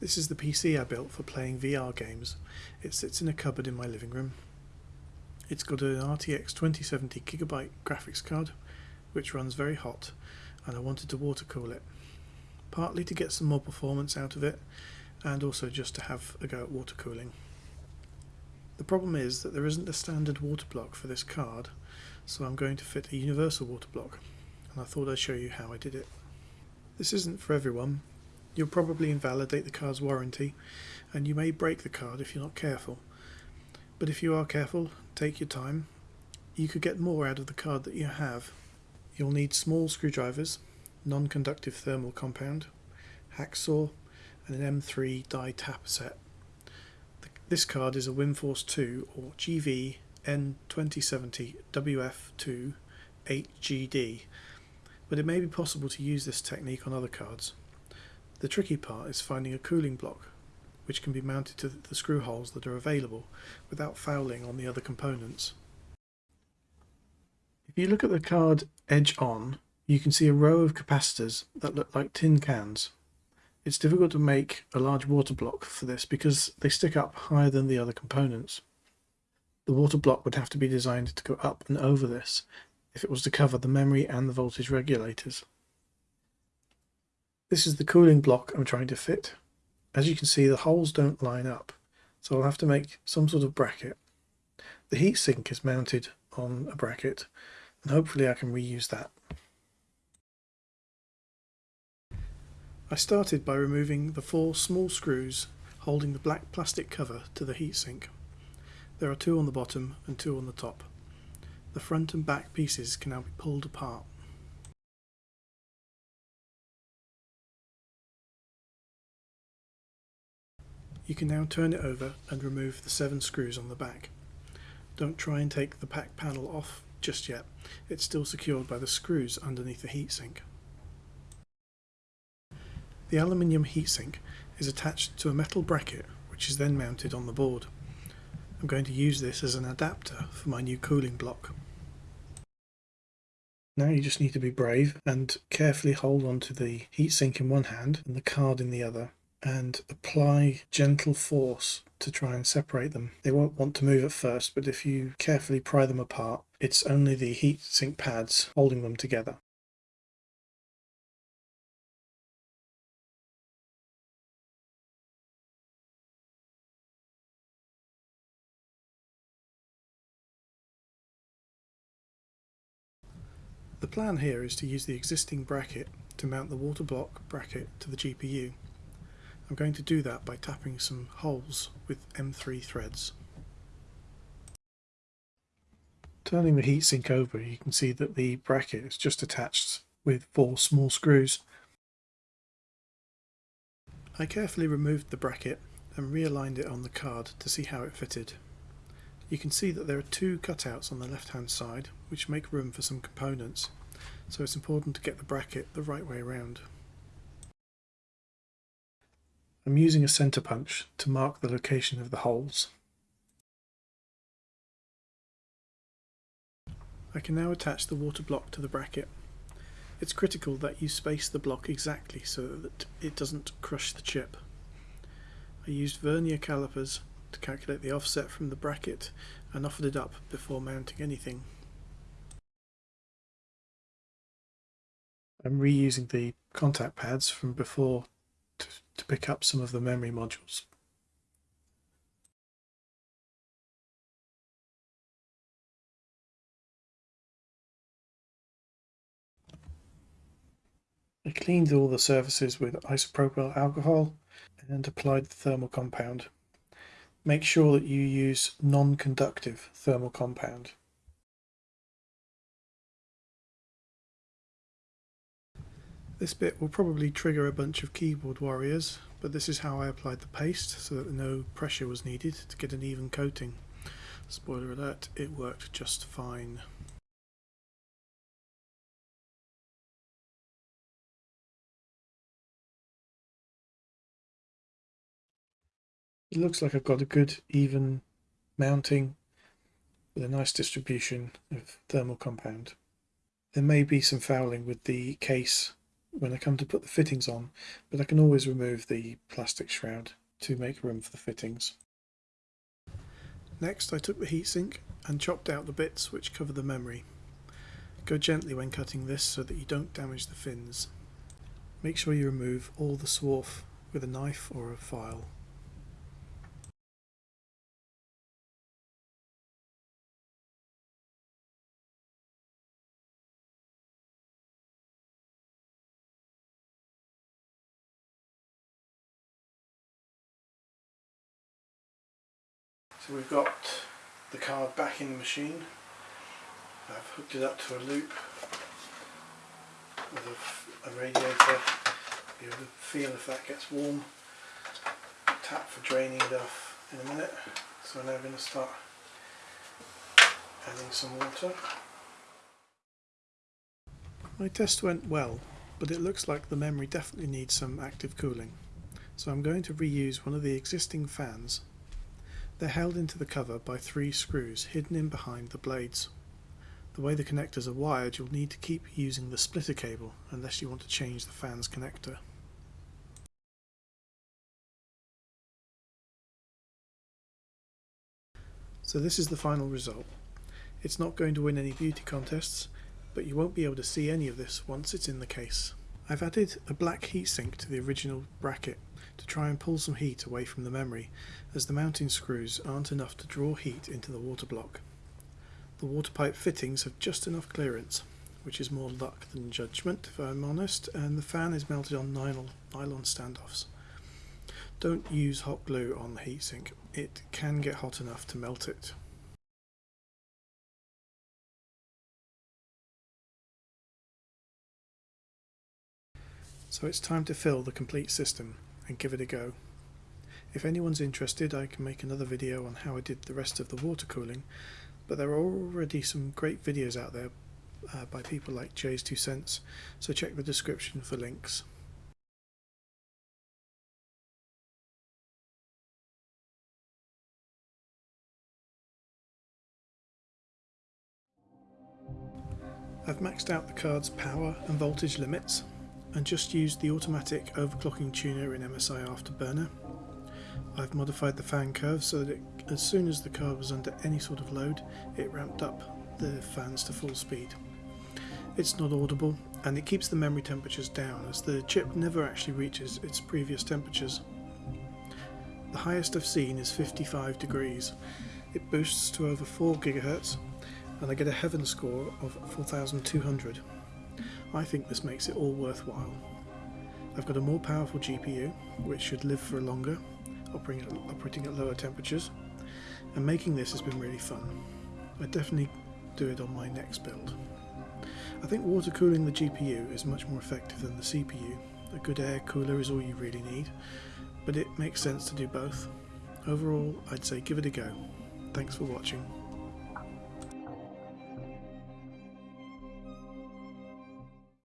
This is the PC I built for playing VR games. It sits in a cupboard in my living room. It's got an RTX 2070 gigabyte graphics card which runs very hot and I wanted to water cool it. Partly to get some more performance out of it and also just to have a go at water cooling. The problem is that there isn't a standard water block for this card so I'm going to fit a universal water block and I thought I'd show you how I did it. This isn't for everyone You'll probably invalidate the card's warranty and you may break the card if you're not careful. But if you are careful, take your time, you could get more out of the card that you have. You'll need small screwdrivers, non-conductive thermal compound, hacksaw and an M3 die tap set. This card is a Windforce 2 or GV N2070 WF2 8GD, but it may be possible to use this technique on other cards. The tricky part is finding a cooling block which can be mounted to the screw holes that are available without fouling on the other components. If you look at the card edge on, you can see a row of capacitors that look like tin cans. It's difficult to make a large water block for this because they stick up higher than the other components. The water block would have to be designed to go up and over this if it was to cover the memory and the voltage regulators. This is the cooling block I'm trying to fit. As you can see the holes don't line up so I'll have to make some sort of bracket. The heatsink is mounted on a bracket and hopefully I can reuse that. I started by removing the four small screws holding the black plastic cover to the heatsink. There are two on the bottom and two on the top. The front and back pieces can now be pulled apart. You can now turn it over and remove the seven screws on the back. Don't try and take the pack panel off just yet, it's still secured by the screws underneath the heatsink. The aluminium heatsink is attached to a metal bracket which is then mounted on the board. I'm going to use this as an adapter for my new cooling block. Now you just need to be brave and carefully hold on to the heatsink in one hand and the card in the other and apply gentle force to try and separate them. They won't want to move at first, but if you carefully pry them apart, it's only the heat sink pads holding them together. The plan here is to use the existing bracket to mount the water block bracket to the GPU. I'm going to do that by tapping some holes with M3 threads. Turning the heatsink over you can see that the bracket is just attached with four small screws. I carefully removed the bracket and realigned it on the card to see how it fitted. You can see that there are two cutouts on the left hand side which make room for some components so it's important to get the bracket the right way around. I'm using a center punch to mark the location of the holes. I can now attach the water block to the bracket. It's critical that you space the block exactly so that it doesn't crush the chip. I used vernier calipers to calculate the offset from the bracket and offered it up before mounting anything. I'm reusing the contact pads from before to, to pick up some of the memory modules. I cleaned all the surfaces with isopropyl alcohol and applied the thermal compound. Make sure that you use non-conductive thermal compound. This bit will probably trigger a bunch of keyboard warriors, but this is how I applied the paste so that no pressure was needed to get an even coating. Spoiler alert, it worked just fine. It looks like I've got a good even mounting with a nice distribution of thermal compound. There may be some fouling with the case when I come to put the fittings on, but I can always remove the plastic shroud to make room for the fittings. Next I took the heatsink and chopped out the bits which cover the memory. Go gently when cutting this so that you don't damage the fins. Make sure you remove all the swarf with a knife or a file. So we've got the card back in the machine. I've hooked it up to a loop with a, a radiator. Feel if that gets warm. Tap for draining it off in a minute. So now we're going to start adding some water. My test went well, but it looks like the memory definitely needs some active cooling. So I'm going to reuse one of the existing fans they're held into the cover by three screws hidden in behind the blades. The way the connectors are wired you'll need to keep using the splitter cable unless you want to change the fan's connector. So this is the final result. It's not going to win any beauty contests, but you won't be able to see any of this once it's in the case. I've added a black heatsink to the original bracket to try and pull some heat away from the memory, as the mounting screws aren't enough to draw heat into the water block. The water pipe fittings have just enough clearance, which is more luck than judgment if I'm honest, and the fan is mounted on nylon, nylon standoffs. Don't use hot glue on the heatsink, it can get hot enough to melt it. So it's time to fill the complete system and give it a go. If anyone's interested I can make another video on how I did the rest of the water cooling but there are already some great videos out there uh, by people like JayzTwoCents so check the description for links. I've maxed out the card's power and voltage limits and just used the automatic overclocking tuner in MSI Afterburner. I've modified the fan curve so that it, as soon as the card was under any sort of load it ramped up the fans to full speed. It's not audible and it keeps the memory temperatures down as the chip never actually reaches its previous temperatures. The highest I've seen is 55 degrees. It boosts to over 4 GHz and I get a heaven score of 4200. I think this makes it all worthwhile. I've got a more powerful GPU, which should live for longer, operating at, operating at lower temperatures, and making this has been really fun. I definitely do it on my next build. I think water cooling the GPU is much more effective than the CPU. A good air cooler is all you really need, but it makes sense to do both. Overall, I'd say give it a go. Thanks for watching.